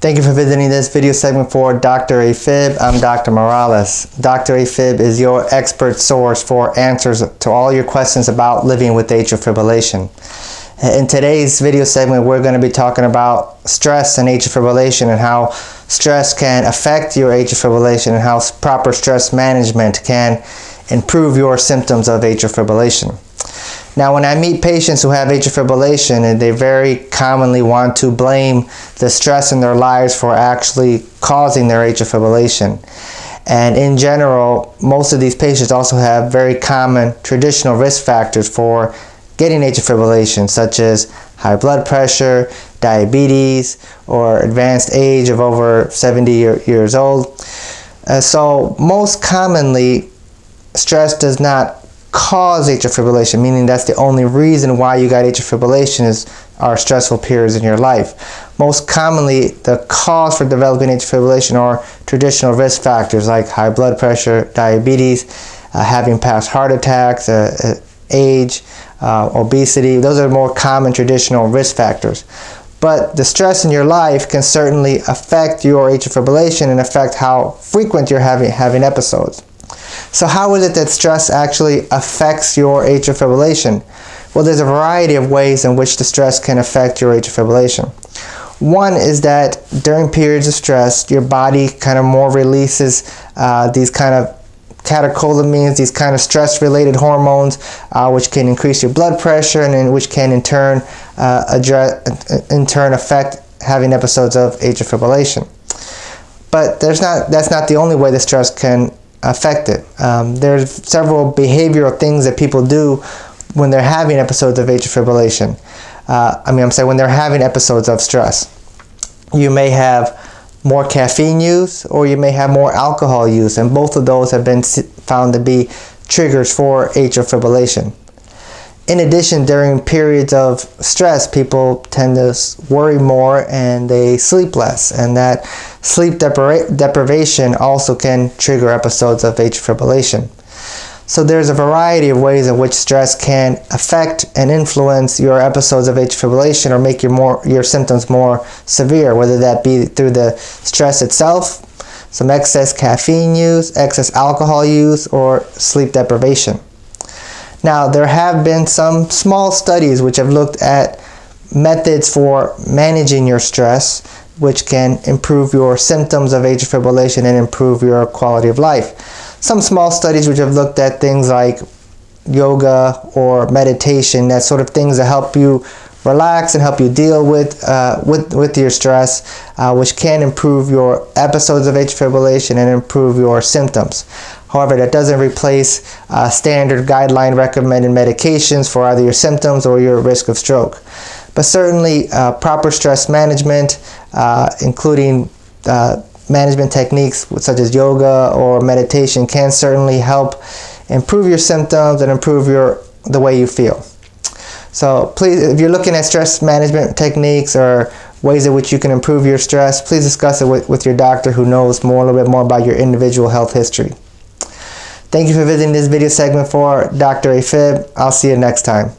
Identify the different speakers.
Speaker 1: Thank you for visiting this video segment for Dr. AFib. I'm Dr. Morales. Dr. AFib is your expert source for answers to all your questions about living with atrial fibrillation. In today's video segment, we're going to be talking about stress and atrial fibrillation and how stress can affect your atrial fibrillation and how proper stress management can improve your symptoms of atrial fibrillation. Now, when I meet patients who have atrial fibrillation, and they very commonly want to blame the stress in their lives for actually causing their atrial fibrillation. And in general, most of these patients also have very common traditional risk factors for getting atrial fibrillation, such as high blood pressure, diabetes, or advanced age of over 70 years old. Uh, so most commonly, stress does not cause atrial fibrillation, meaning that's the only reason why you got atrial fibrillation is are stressful periods in your life. Most commonly, the cause for developing atrial fibrillation are traditional risk factors like high blood pressure, diabetes, uh, having past heart attacks, uh, uh, age, uh, obesity. Those are more common traditional risk factors. But the stress in your life can certainly affect your atrial fibrillation and affect how frequent you're having, having episodes. So how is it that stress actually affects your atrial fibrillation? Well, there's a variety of ways in which the stress can affect your atrial fibrillation. One is that during periods of stress, your body kind of more releases uh, these kind of catecholamines, these kind of stress-related hormones, uh, which can increase your blood pressure and which can in turn uh, address, in turn affect having episodes of atrial fibrillation. But there's not, that's not the only way the stress can affected. Um, there's several behavioral things that people do when they're having episodes of atrial fibrillation. Uh, I mean, I'm saying when they're having episodes of stress. You may have more caffeine use or you may have more alcohol use and both of those have been found to be triggers for atrial fibrillation. In addition, during periods of stress, people tend to worry more and they sleep less. And that sleep depri deprivation also can trigger episodes of atrial fibrillation. So there's a variety of ways in which stress can affect and influence your episodes of atrial fibrillation or make your, more, your symptoms more severe, whether that be through the stress itself, some excess caffeine use, excess alcohol use, or sleep deprivation. Now, there have been some small studies which have looked at methods for managing your stress, which can improve your symptoms of atrial fibrillation and improve your quality of life. Some small studies which have looked at things like yoga or meditation, that sort of things that help you relax and help you deal with uh, with with your stress, uh, which can improve your episodes of atrial fibrillation and improve your symptoms. However, that doesn't replace uh, standard guideline recommended medications for either your symptoms or your risk of stroke. But certainly, uh, proper stress management, uh, including uh, management techniques such as yoga or meditation, can certainly help improve your symptoms and improve your the way you feel. So please, if you're looking at stress management techniques or ways in which you can improve your stress, please discuss it with, with your doctor who knows more, a little bit more about your individual health history. Thank you for visiting this video segment for Dr. AFib. I'll see you next time.